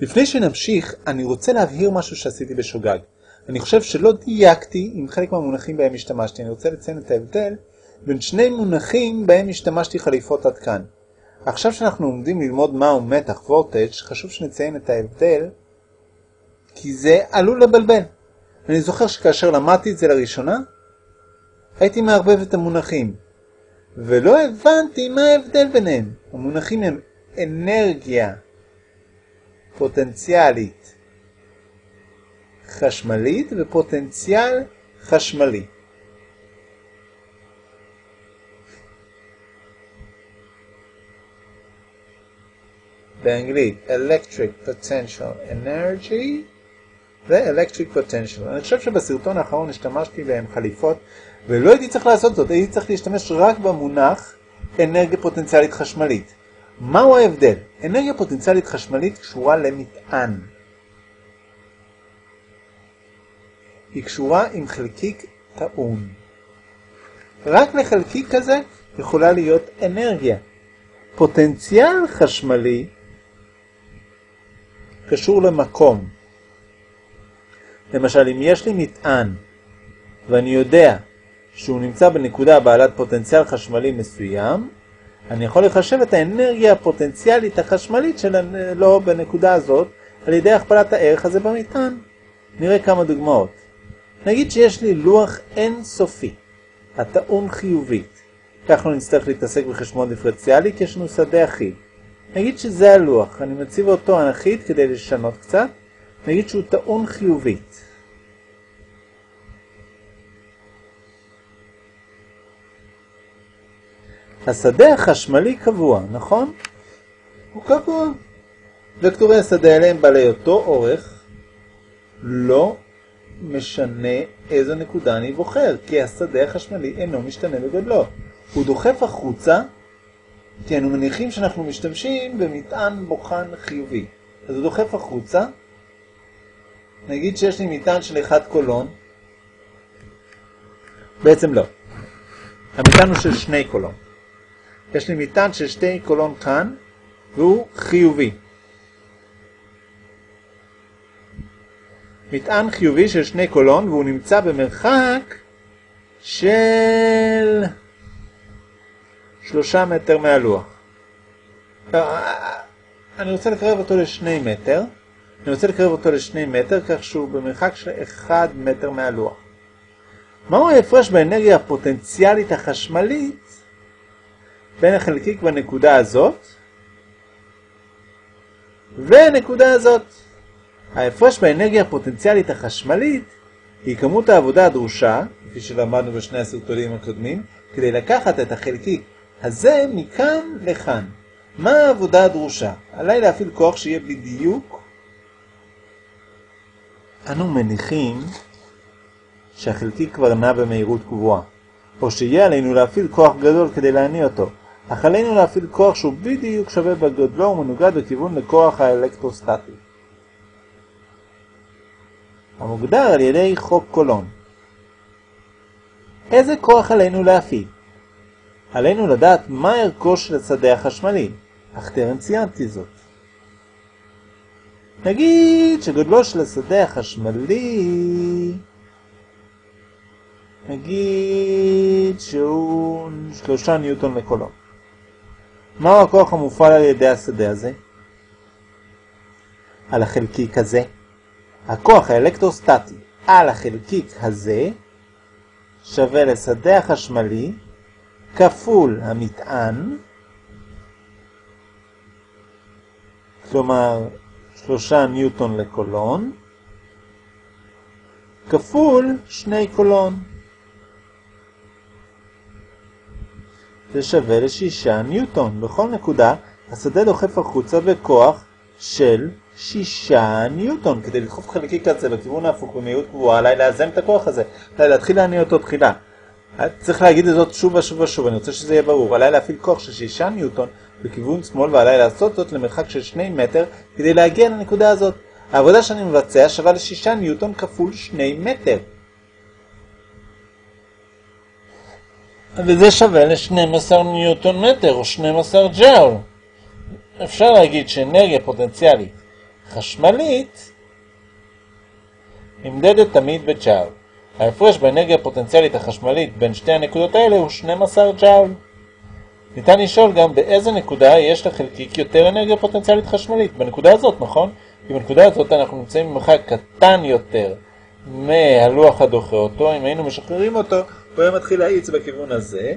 לפני שנמשיך, אני רוצה להבהיר משהו שעשיתי בשוגג. אני חושב שלא דייקתי עם חלק מהמונחים בהם השתמשתי. אני רוצה לציין את ההבדל בין שני מונחים בהם השתמשתי חליפות עד כאן. עכשיו שאנחנו עומדים ללמוד מהו מתח וורטג', חשוב שנציין את ההבדל, כי זה עלול לבלבל. אני זוכר שכאשר למדתי את זה לראשונה, הייתי מערבב את המונחים, ולא הבנתי מה ההבדל ביניהם. המונחים הם אנרגיה פוטנציאלית חשמלית ופוטנציאל חשמלי. באנגלית electric potential energy ו-electric potential. אני חושב שבסרטון האחרון השתמשתי בהם חליפות ולא הייתי צריך לעשות זאת, הייתי צריך להשתמש רק במונח אנרגיה פוטנציאלית חשמלית. מהו ההבדל? אנרגיה פוטנציאלית חשמלית קשורה למטען. היא קשורה עם חלקיק טעון. רק לחלקיק כזה יכולה להיות אנרגיה. פוטנציאל חשמלי קשור למקום. למשל, אם יש לי מטען ואני יודע שהוא נמצא בנקודה בעלת פוטנציאל חשמלי מסוים, אני יכול לחשב את האנרגיה הפוטנציאלית החשמלית שלו בנקודה הזאת על ידי הכפלת הערך הזה במטען. נראה כמה דוגמאות. נגיד שיש לי לוח אינסופי, הטעון חיובית. כך לא נצטרך להתעסק בחשבון דיפרנציאלי כי יש לנו שדה אחיד. נגיד שזה הלוח, אני מציב אותו אחיד כדי לשנות קצת. נגיד שהוא טעון חיובית. השדה החשמלי קבוע, נכון? הוא קבוע. וקטורי השדה האלה הם בעלי אותו אורך, לא משנה איזו נקודה אני בוחר, כי השדה החשמלי אינו משתנה בגודלו. הוא דוחף החוצה, כי אנו מניחים שאנחנו משתמשים במטען בוחן חיובי. אז הוא דוחף החוצה, נגיד שיש לי מטען של אחד קולון, בעצם לא. המטען הוא של שני קולון. יש לי מטען של שתי קולון כאן, והוא חיובי. מטען חיובי של שני קולון, והוא נמצא במרחק של שלושה מטר מהלוח. אני רוצה לקרב אותו לשני מטר. אני רוצה לקרב אותו לשני מטר, כך שהוא במרחק של אחד מטר מהלוח. מהו ההפרש באנרגיה הפוטנציאלית החשמלית בין החלקיק בנקודה הזאת והנקודה הזאת. ההפרש באנרגיה הפוטנציאלית החשמלית היא כמות העבודה הדרושה, כפי שלמדנו בשני הסרטונים הקודמים, כדי לקחת את החלקיק הזה מכאן לכאן. מה העבודה הדרושה? עליי להפעיל כוח שיהיה בדיוק. אנו מניחים שהחלקיק כבר נע במהירות קבועה, או שיהיה עלינו להפעיל כוח גדול כדי להניע אותו. אך עלינו להפעיל כוח שהוא בדיוק שווה בגודלו ומנוגד בכיוון לכוח האלקטרוסטטי. המוגדר על ידי חוק קולון. איזה כוח עלינו להפעיל? עלינו לדעת מה ערכו של השדה החשמלי, אך טרם ציינתי זאת. נגיד שגודלו של השדה החשמלי, נגיד שהוא שלושה ניוטון לקולון. מהו הכוח המופעל על ידי השדה הזה? על החלקיק הזה. הכוח האלקטרוסטטי על החלקיק הזה שווה לשדה החשמלי כפול המטען, כלומר שלושה ניוטון לקולון, כפול שני קולון. זה שווה לשישה ניוטון. בכל נקודה השדה דוחף החוצה בכוח של שישה ניוטון. כדי לדחוף חלקיק כזה בכיוון ההפוך במהירות קבועה, עליי לאזן את הכוח הזה, עליי להתחיל להניע אותו תחילה. צריך להגיד את זאת שוב ושוב ושוב, אני רוצה שזה יהיה ברור. עליי להפעיל כוח של שישה ניוטון בכיוון שמאל ועליי לעשות זאת למרחק של שני מטר כדי להגיע לנקודה הזאת. העבודה שאני מבצע שווה לשישה ניוטון כפול שני מטר. וזה שווה ל-12 ניוטון מטר או 12 ג'אול. אפשר להגיד שאנרגיה פוטנציאלית חשמלית נמדדת תמיד בג'אול. ההפרש באנרגיה הפוטנציאלית החשמלית בין שתי הנקודות האלה הוא 12 ג'אול. ניתן לשאול גם באיזה נקודה יש לחלקיק יותר אנרגיה פוטנציאלית חשמלית. בנקודה הזאת, נכון? כי בנקודה הזאת אנחנו נמצאים במרחק קטן יותר מהלוח הדוחה אותו. אם היינו משחררים אותו, הוא היה מתחיל להאיץ בכיוון הזה,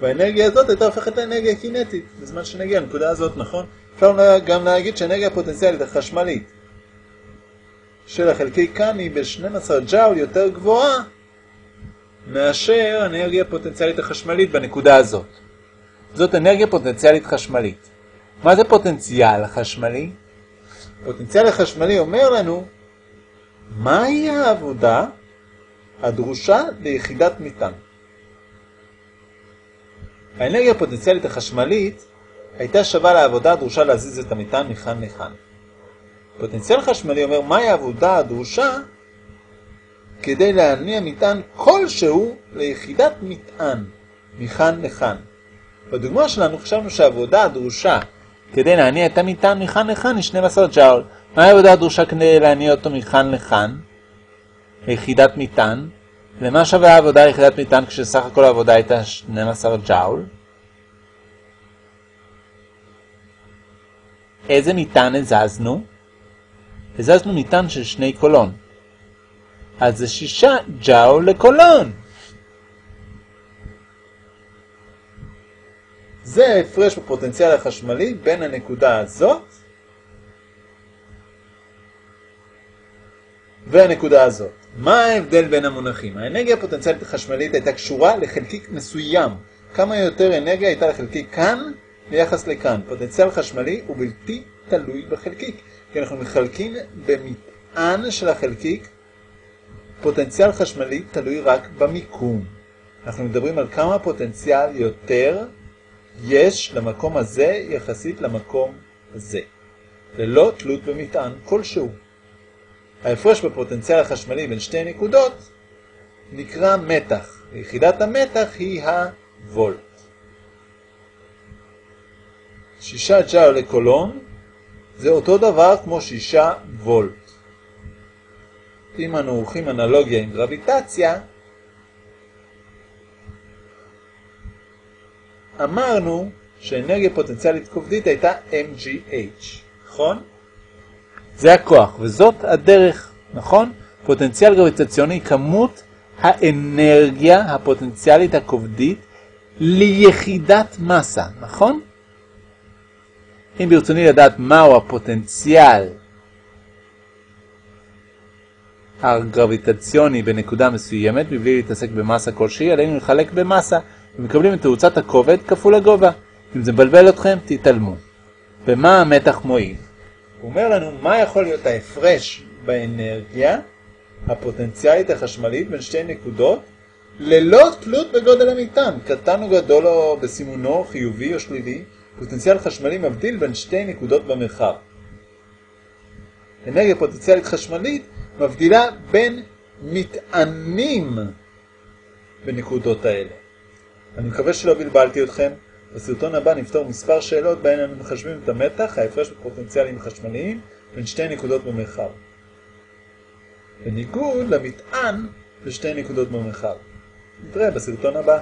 והאנרגיה הזאת הייתה הופכת לאנרגיה קינטית, בזמן שנגיע לנקודה הזאת, נכון? אפשר גם להגיד שהאנרגיה הפוטנציאלית החשמלית של החלקיק כאן היא ב-12 ג'אול יותר גבוהה מאשר האנרגיה הפוטנציאלית החשמלית בנקודה הזאת. זאת אנרגיה פוטנציאלית חשמלית. מה זה פוטנציאל חשמלי? פוטנציאל החשמלי אומר לנו מהי העבודה הדרושה ליחידת מטען. האנרגיה הפוטנציאלית החשמלית הייתה שווה לעבודה הדרושה להזיז את המטען מכאן לכאן. פוטנציאל חשמלי אומר מהי העבודה הדרושה כדי להניע מטען כלשהו ליחידת מטען מכאן לכאן. בדוגמה שלנו חשבנו שהעבודה הדרושה כדי להניע את המטען מכאן לכאן היא 12 ג'אול. מהי העבודה הדרושה כדי להניע אותו מכאן לכאן? ליחידת מטען. למה שווה העבודה ליחידת מטען כשסך הכל העבודה הייתה 12 ג'אול? איזה מטען הזזנו? הזזנו מטען של שני קולון. אז זה שישה ג'אול לקולון. זה ההפרש בפוטנציאל החשמלי בין הנקודה הזאת והנקודה הזאת. מה ההבדל בין המונחים? האנרגיה הפוטנציאלית החשמלית הייתה קשורה לחלקיק מסוים. כמה יותר אנרגיה הייתה לחלקיק כאן ביחס לכאן. פוטנציאל חשמלי הוא בלתי תלוי בחלקיק, כי אנחנו מחלקים במטען של החלקיק, פוטנציאל חשמלי תלוי רק במיקום. אנחנו מדברים על כמה פוטנציאל יותר יש למקום הזה יחסית למקום הזה, ללא תלות במטען כלשהו. ההפרש בפוטנציאל החשמלי בין שתי נקודות נקרא מתח. יחידת המתח היא הוולט. שישה ג'או לקולון זה אותו דבר כמו שישה וולט. אם אנו עורכים אנלוגיה עם גרביטציה, אמרנו שאנרגיה פוטנציאלית כובדית הייתה MGH, נכון? זה הכוח, וזאת הדרך, נכון? פוטנציאל גרביטציוני, כמות האנרגיה הפוטנציאלית הכובדית ליחידת מסה, נכון? אם ברצוני לדעת מהו הפוטנציאל הגרביטציוני בנקודה מסוימת, מבלי להתעסק במסה כלשהי, עלינו לחלק במסה, ומקבלים את תאוצת הכובד כפול הגובה. אם זה מבלבל אתכם, תתעלמו. ומה המתח מועיל? הוא אומר לנו מה יכול להיות ההפרש באנרגיה הפוטנציאלית החשמלית בין שתי נקודות ללא תלות בגודל המטען, קטן או גדול או בסימונו, חיובי או שלילי, פוטנציאל חשמלי מבדיל בין שתי נקודות במרחב. אנרגיה פוטנציאלית חשמלית מבדילה בין מטענים בנקודות האלה. אני מקווה שלא בלבלתי אתכם. בסרטון הבא נפתור מספר שאלות בהן אנו מחשבים את המתח, ההפרש בפוטנציאלים חשמליים בין שתי נקודות במרחב. בניגוד למטען בשתי נקודות במרחב. נתראה בסרטון הבא.